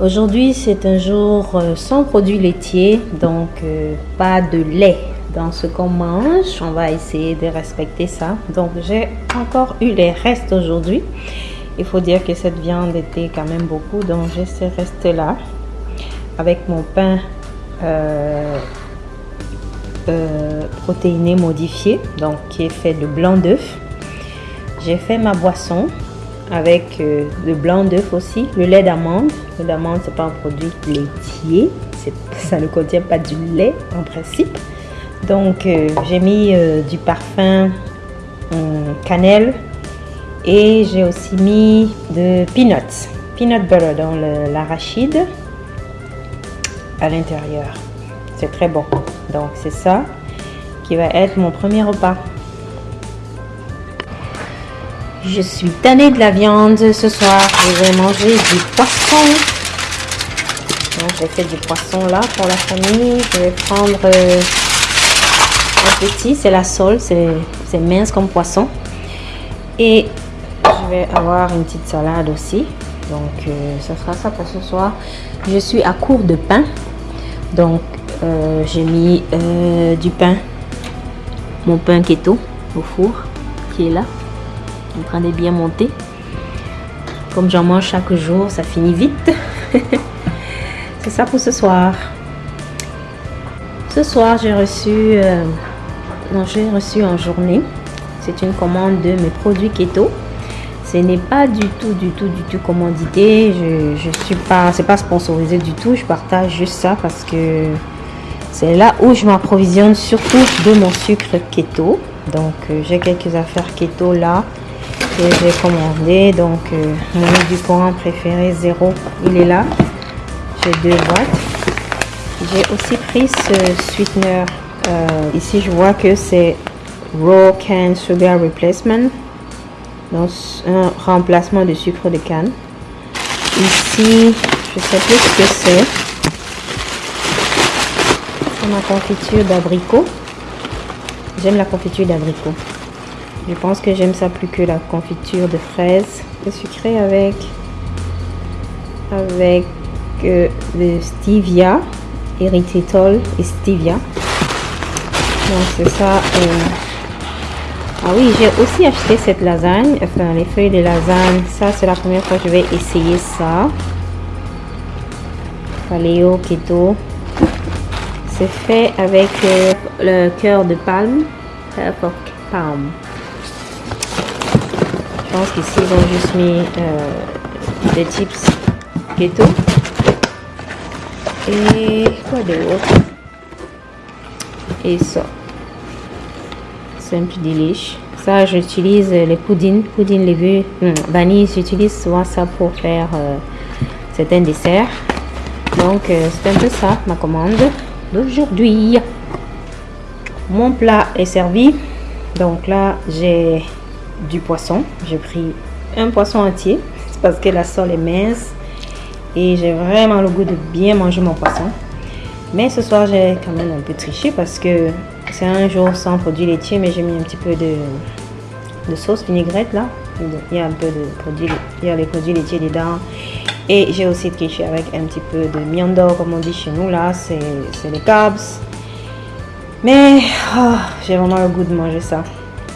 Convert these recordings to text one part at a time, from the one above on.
Aujourd'hui, c'est un jour euh, sans produits laitiers, donc euh, pas de lait dans ce qu'on mange. On va essayer de respecter ça. Donc, j'ai encore eu les restes aujourd'hui. Il faut dire que cette viande était quand même beaucoup, donc j'ai ces restes-là avec mon pain euh, protéiné modifié, donc qui est fait de blanc d'œuf. J'ai fait ma boisson avec le blanc d'œuf aussi, le lait d'amande. Le lait d'amande, c'est pas un produit laitier, ça ne contient pas du lait en principe. Donc, euh, j'ai mis euh, du parfum hum, cannelle et j'ai aussi mis de peanuts, peanut butter dans l'arachide à l'intérieur. C'est très bon. Donc, c'est ça qui va être mon premier repas. Je suis tannée de la viande ce soir. Je vais manger du poisson. Donc, j'ai fait du poisson là pour la famille. Je vais prendre euh, un petit, c'est la sole, c'est mince comme poisson. Et je vais avoir une petite salade aussi. Donc, euh, ce sera ça pour ce soir. Je suis à court de pain. Donc, euh, j'ai mis du pain, mon pain keto au four qui est là en train de bien monter. Comme j'en mange chaque jour, ça finit vite. C'est ça pour ce soir. Ce soir, j'ai reçu, euh, j'ai reçu en journée. C'est une commande de mes produits keto. Ce n'est pas du tout, du tout, du tout commandité. Je, je suis pas, c'est pas sponsorisé du tout. Je partage juste ça parce que c'est là où je m'approvisionne surtout de mon sucre keto. Donc, euh, j'ai quelques affaires keto là j'ai commandé. Donc, euh, mon édulcorant préféré, zéro, il est là. J'ai deux boîtes. J'ai aussi pris ce sweetener. Euh, ici, je vois que c'est Raw Can Sugar Replacement. Donc, un remplacement de sucre de canne. Ici, je sais plus ce que c'est. C'est ma confiture d'abricot. J'aime la confiture d'abricot. Je pense que j'aime ça plus que la confiture de fraises. Le sucré avec, avec euh, le stevia, erythritol et stevia. Donc c'est ça. Euh. Ah oui, j'ai aussi acheté cette lasagne, enfin les feuilles de lasagne. Ça, c'est la première fois que je vais essayer ça. Paléo keto. C'est fait avec euh, le cœur de palme. Palm. Pense qu'ici, ils ont juste mis euh, des chips keto. Et quoi d'autre? Et ça. Simple delish. Ça, j'utilise les poudines, poudines légumes, hum, vanille. J'utilise souvent ça pour faire euh, certains desserts. Donc, euh, c'est un peu ça, ma commande d'aujourd'hui. Mon plat est servi. Donc là, j'ai du poisson. J'ai pris un poisson entier parce que la sole est mince et j'ai vraiment le goût de bien manger mon poisson. Mais ce soir, j'ai quand même un peu triché parce que c'est un jour sans produits laitiers, mais j'ai mis un petit peu de, sauce vinaigrette là. Il y a un peu de produits, il y a les produits laitiers dedans. Et j'ai aussi triché avec un petit peu de miando, comme on dit chez nous là, c'est les carbs. Mais oh, j'ai vraiment le goût de manger ça.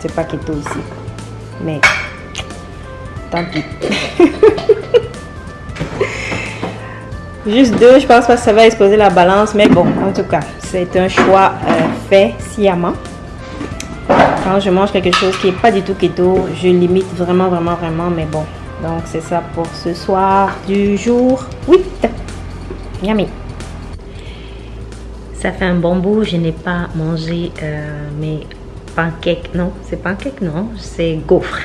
C'est pas keto ici. Mais tant pis. Juste deux, je pense pas que ça va exploser la balance, mais bon, en tout cas, c'est un choix euh, fait sciemment. Quand je mange quelque chose qui n'est pas du tout keto, je limite vraiment, vraiment, vraiment, mais bon. Donc, c'est ça pour ce soir du jour 8. Yummy. Ça fait un bon bout, je n'ai pas mangé euh, mes pancake, non, c'est pancake, non, c'est gaufre,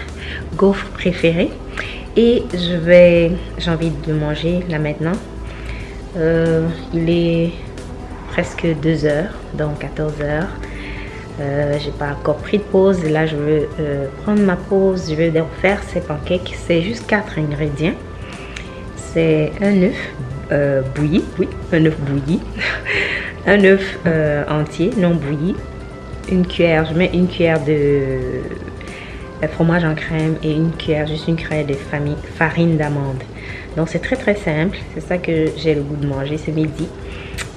gaufre préférée. Et je vais, j'ai envie de manger là maintenant. Euh, il est presque 2 heures, donc 14 heures. Euh, j'ai pas encore pris de pause. Là, je veux euh, prendre ma pause. Je vais faire ces pancakes. C'est juste quatre ingrédients. C'est un œuf bouilli, oui, un œuf bouilli, un œuf entier non bouilli, une cuillère, je mets une cuillère de fromage en crème et une cuillère, juste une cuillère de farine d'amande. Donc c'est très très simple. C'est ça que j'ai le goût de manger ce midi.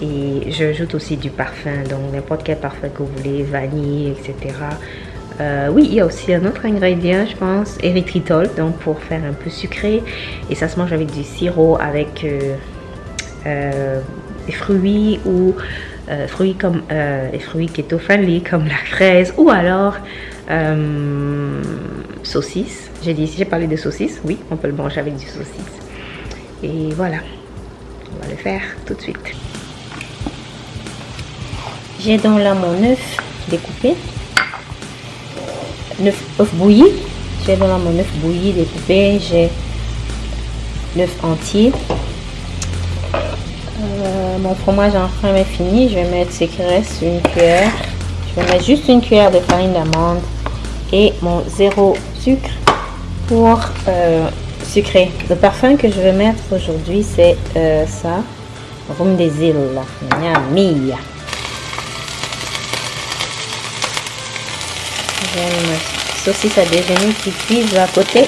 Et j'ajoute aussi du parfum, donc n'importe quel parfum que vous voulez, vanille, etc. Euh, oui, il y a aussi un autre ingrédient, je pense, érythritol, donc pour faire un peu sucré. Et ça se mange avec du sirop, avec euh, euh, des fruits ou fruits comme des fruits keto-friendly comme la fraise ou alors saucisse. J'ai dit, si j'ai parlé de saucisse, oui, on peut le manger avec du saucisse. Et voilà, on va le faire tout de suite. J'ai donc là mon œuf découpé. 9 œufs bouillis. J'ai dans là mon œuf bouilli découpé. J'ai l'œuf entier. Euh, mon fromage en crème est fini. Je vais mettre ce qui une cuillère. Je vais mettre juste une cuillère de farine d'amande et mon zéro sucre pour euh, sucrer. Le parfum que je vais mettre aujourd'hui, c'est euh, ça. Rhum des îles. Miami. J'ai saucisse à déjeuner qui cuise à côté.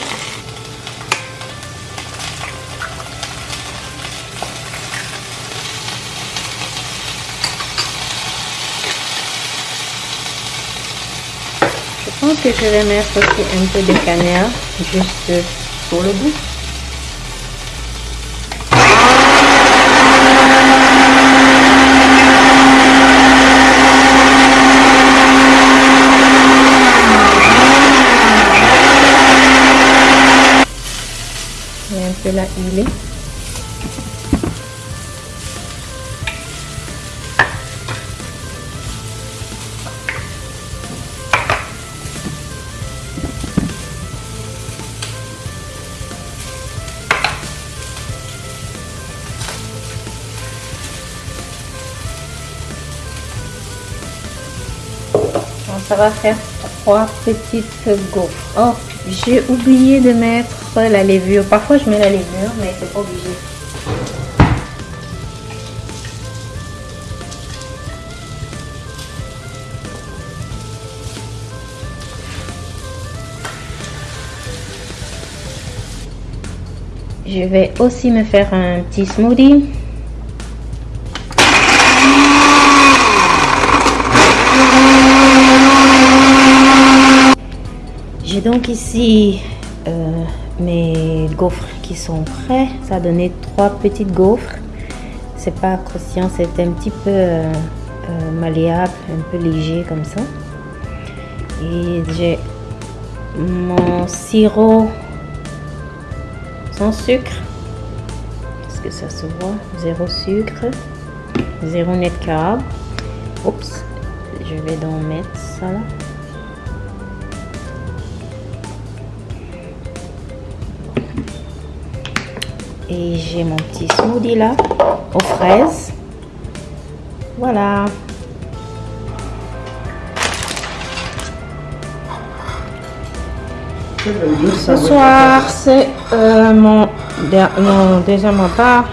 Je vais mettre aussi un peu de cannelle juste pour le goût. la huile. Ça va faire trois petites gaufres. Oh, j'ai oublié de mettre la levure. Parfois, je mets la levure, mais c'est pas obligé. Je vais aussi me faire un petit smoothie. J'ai donc ici euh, mes gaufres qui sont prêts. Ça a donné trois petites gaufres. C'est pas croustillant, c'est un petit peu euh, euh, malléable, un peu léger comme ça. Et j'ai mon sirop sans sucre. Est-ce que ça se voit Zéro sucre, zéro net carb. Oups, je vais donc mettre ça là. Et j'ai mon petit smoothie là, aux fraises. Voilà. Ce soir, c'est euh, mon, mon, deuxième repas.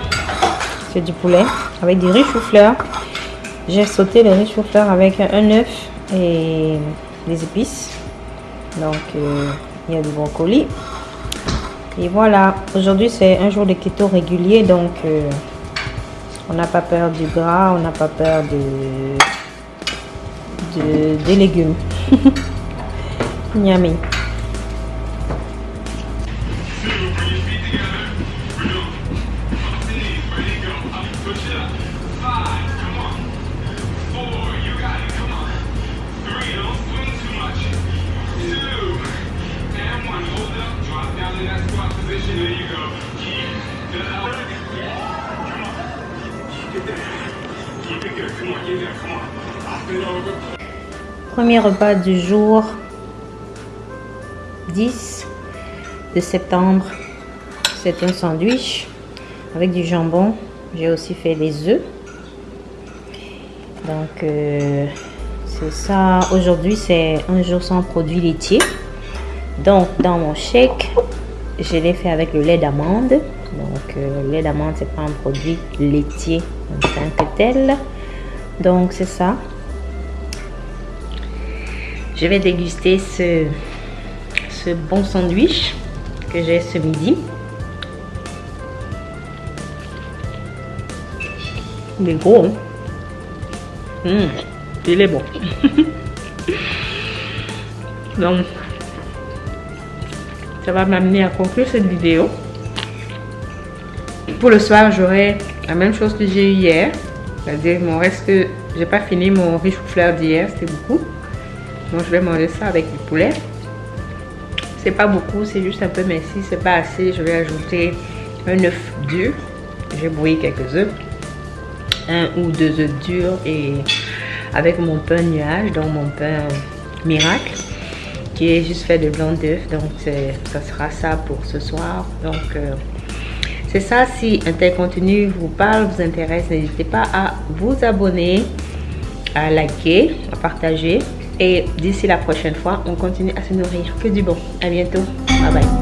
C'est du poulet avec du riz chou-fleur. J'ai sauté le riz chou-fleur avec un œuf et des épices. Donc, euh, il y a du brocoli. Et voilà, aujourd'hui c'est un jour de keto régulier, donc euh, on n'a pas peur du gras, on n'a pas peur de, de des légumes. Yummy. Premier repas du jour 10 de septembre. C'est un sandwich avec du jambon. J'ai aussi fait les œufs. Donc, euh, c'est ça. Aujourd'hui, c'est un jour sans produits laitiers. Donc, dans mon shake, je l'ai fait avec le lait d'amande. Donc, euh, le lait d'amande, c'est pas un produit laitier en tant que tel donc c'est ça. Je vais déguster ce, bon sandwich que j'ai ce midi. Il est gros hein. mmh, il est bon. Donc ça va m'amener à conclure cette vidéo. Pour le soir j'aurai la même chose que j'ai eu hier. C'est-à-dire, reste, j'ai pas fini mon riche fleur d'hier, c'était beaucoup. Donc, je vais manger ça avec du poulet. C'est pas beaucoup, c'est juste un peu, si c'est pas assez, je vais ajouter un œuf dur. J'ai brouillé quelques œufs. Un ou deux œufs durs et avec mon pain nuage, donc mon pain miracle qui est juste fait de blanc d'œuf. Donc, ça sera ça pour ce soir. Donc, euh, c'est ça. Si un tel contenu vous parle, vous intéresse, n'hésitez pas à vous abonner, à liker, à partager. Et d'ici la prochaine fois, on continue à se nourrir que du bon. À bientôt. Bye bye.